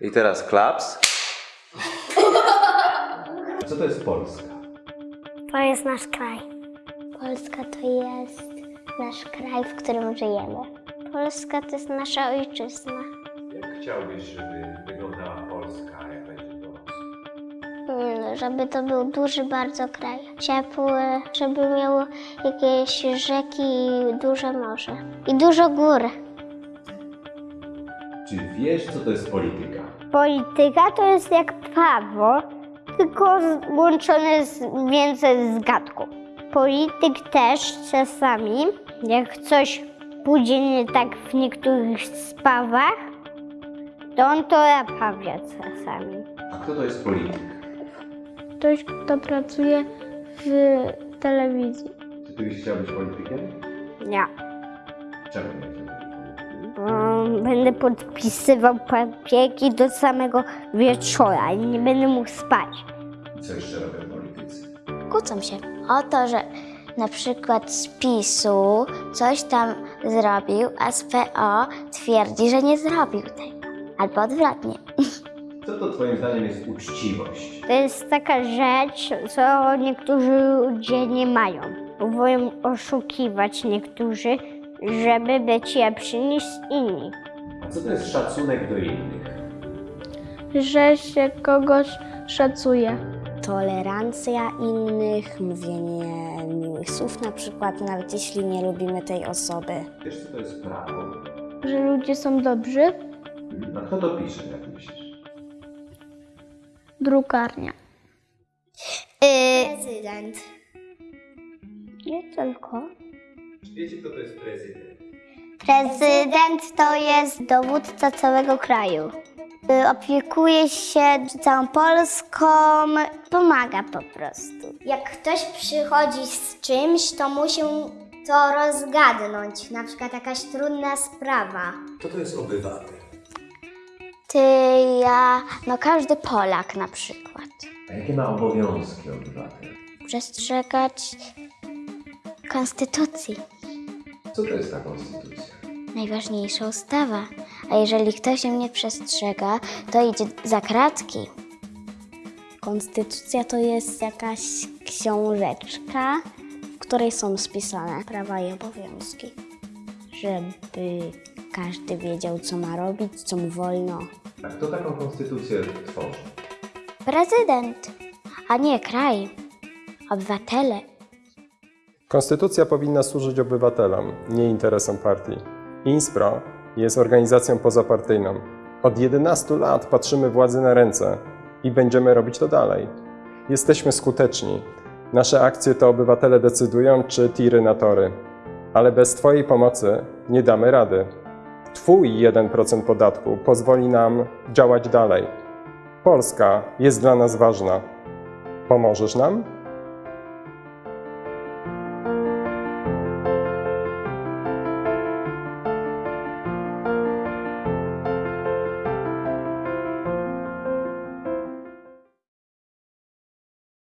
I teraz klaps. Co to jest Polska? To jest nasz kraj. Polska to jest nasz kraj, w którym żyjemy. Polska to jest nasza ojczyzna. Jak chciałbyś, żeby wyglądała Polska, jak będzie dorosła? Mm, Żeby to był duży bardzo kraj. Ciepły, żeby miał jakieś rzeki i duże morze. I dużo gór. Czy wiesz, co to jest polityka? Polityka to jest jak prawo, tylko łączone z, więcej z gadką. Polityk też czasami, jak coś pójdzie nie tak w niektórych sprawach, to on to naprawia czasami. A kto to jest polityk? Ktoś, kto pracuje w telewizji. Czy ty byś chciał być politykiem? Ja. Czemu nie Bo będę podpisywał papierki do samego wieczora i nie będę mógł spać. Co jeszcze robią politycy? kłócą się o to, że na przykład z PiSu coś tam zrobił, a z PO twierdzi, że nie zrobił tego. Albo odwrotnie. Co to twoim zdaniem jest uczciwość? To jest taka rzecz, co niektórzy ludzie nie mają. Próbują oszukiwać niektórzy, żeby być lepsi niż inni. A co to jest szacunek do innych? Że się kogoś szacuje. tolerancja innych, mówienie miłych słów na przykład, nawet jeśli nie lubimy tej osoby. Wiesz, co to jest prawo? Że ludzie są dobrzy. A kto to pisze, jak myślisz? Drukarnia. Prezydent. Nie tylko. Wiecie, kto to jest prezydent? Prezydent to jest dowódca całego kraju. Y, Opiekuje się całą Polską, pomaga po prostu. Jak ktoś przychodzi z czymś, to musi to rozgadnąć, na przykład jakaś trudna sprawa. Kto to jest obywatel? Ty, ja, no każdy Polak na przykład. A jakie ma obowiązki obywatel? Przestrzegać konstytucji. Co to jest ta konstytucja? Najważniejsza ustawa. A jeżeli ktoś jej nie przestrzega, to idzie za kratki. Konstytucja to jest jakaś książeczka, w której są spisane prawa i obowiązki, żeby każdy wiedział, co ma robić, co mu wolno. A kto taką konstytucję tworzy? Prezydent, a nie kraj. Obywatele. Konstytucja powinna służyć obywatelom, nie interesom partii. Inspro jest organizacją pozapartyjną. Od 11 lat patrzymy władzy na ręce i będziemy robić to dalej. Jesteśmy skuteczni. Nasze akcje to obywatele decydują, czy tiry na tory. Ale bez Twojej pomocy nie damy rady. Twój 1% podatku pozwoli nam działać dalej. Polska jest dla nas ważna. Pomożesz nam?